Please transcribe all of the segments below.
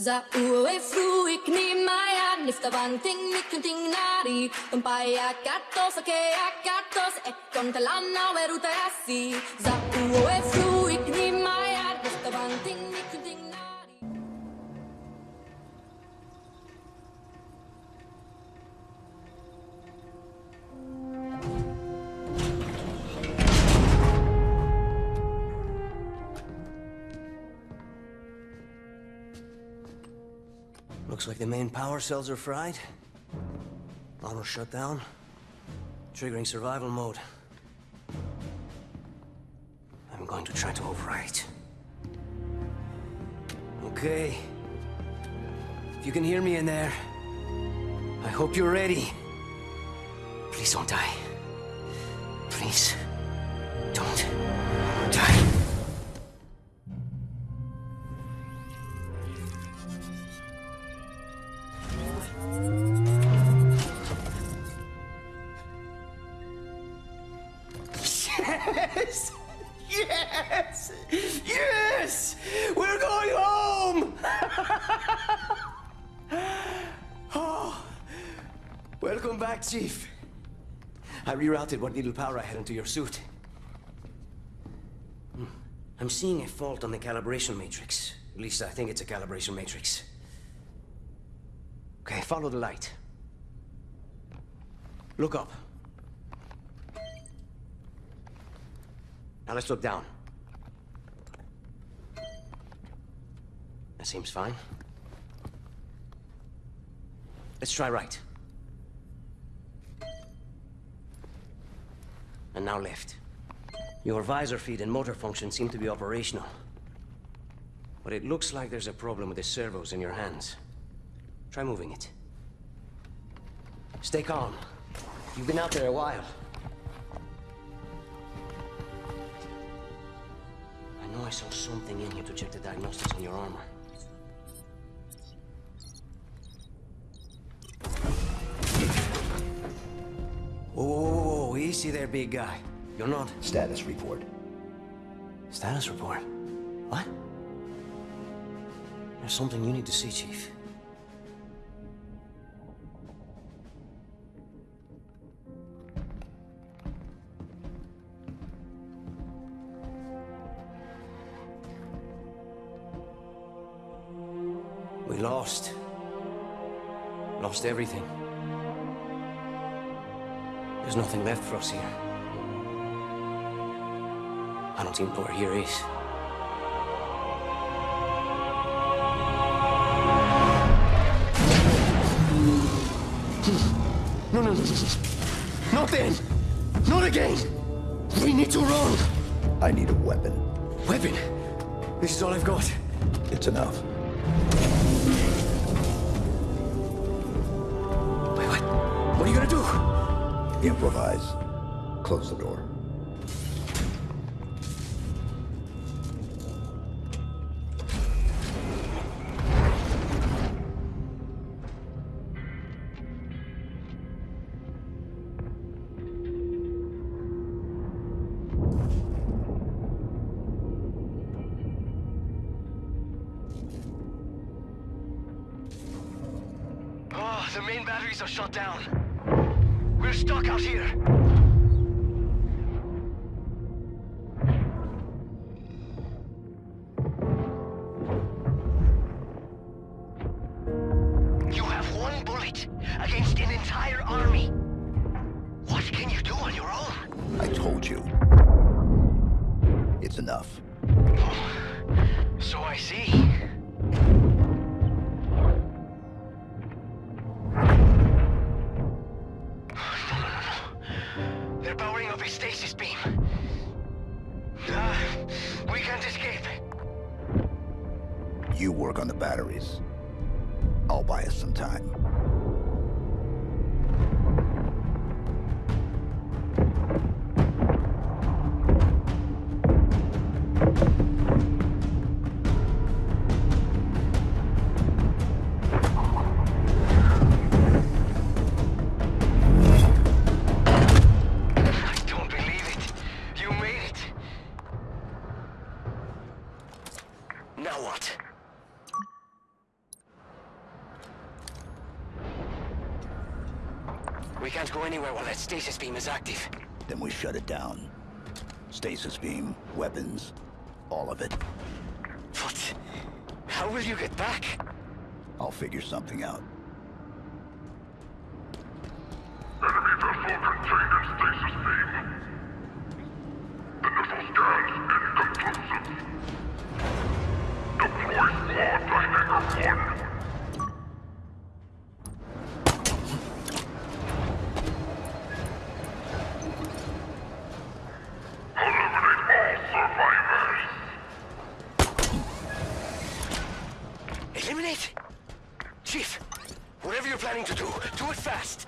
Za uwe fruik ni maya nifta banting mikunting nari Umpaya katos ake akatos e kontalana weruta asi Za uwe fruik ni maya nifta banting Looks like the main power cells are fried. Auto shut down. Triggering survival mode. I'm going to try to overwrite. Okay. If you can hear me in there, I hope you're ready. Please don't die. Please. Don't die. Yes! Yes! Yes! We're going home! oh, welcome back, Chief. I rerouted what little power I had into your suit. Hmm. I'm seeing a fault on the calibration matrix. At least I think it's a calibration matrix. Okay, follow the light. Look up. Now let's look down. That seems fine. Let's try right. And now left. Your visor feed and motor function seem to be operational. But it looks like there's a problem with the servos in your hands. Try moving it. Stay calm. You've been out there a while. Know I saw something in here to check the diagnostics on your armor. Whoa, whoa, whoa, whoa, easy there, big guy. You're not... Status report. Status report? What? There's something you need to see, Chief. We lost. Lost everything. There's nothing left for us here. I don't even know where here is. No, no, no, no. Not then! Not again! We need to run! I need a weapon. Weapon! This is all I've got. It's enough. Improvise. Close the door. Oh, the main batteries are shut down. We're stuck out here. You have one bullet against an entire army. What can you do on your own? I told you. It's enough. Oh, so I see. You work on the batteries. I'll buy us some time. We can't go anywhere while that stasis beam is active. Then we shut it down. Stasis beam, weapons, all of it. What? How will you get back? I'll figure something out. Eliminate? Chief, whatever you're planning to do, do it fast.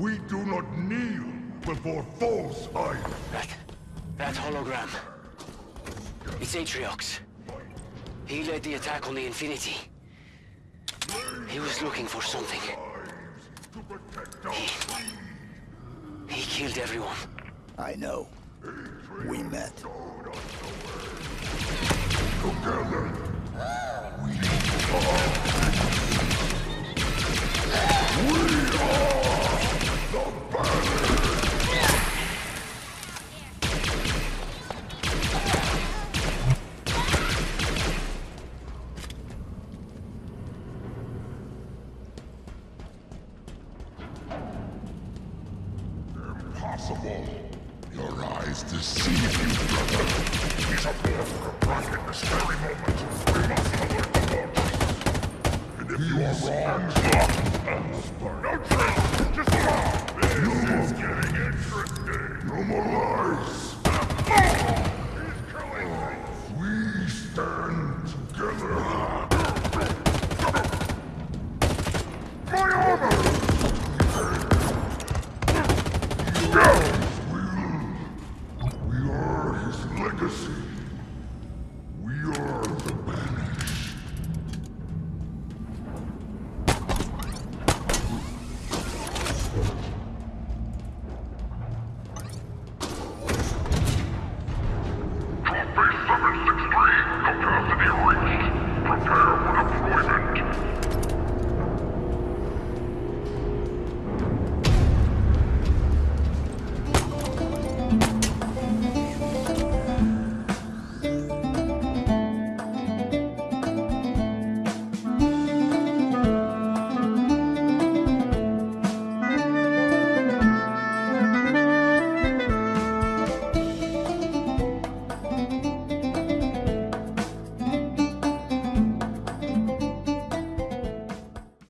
We do not kneel before false idols. That... that hologram. It's Atriox. He led the attack on the Infinity. He was looking for something. To protect our He killed everyone. I know. We met. together. Impossible. Your man.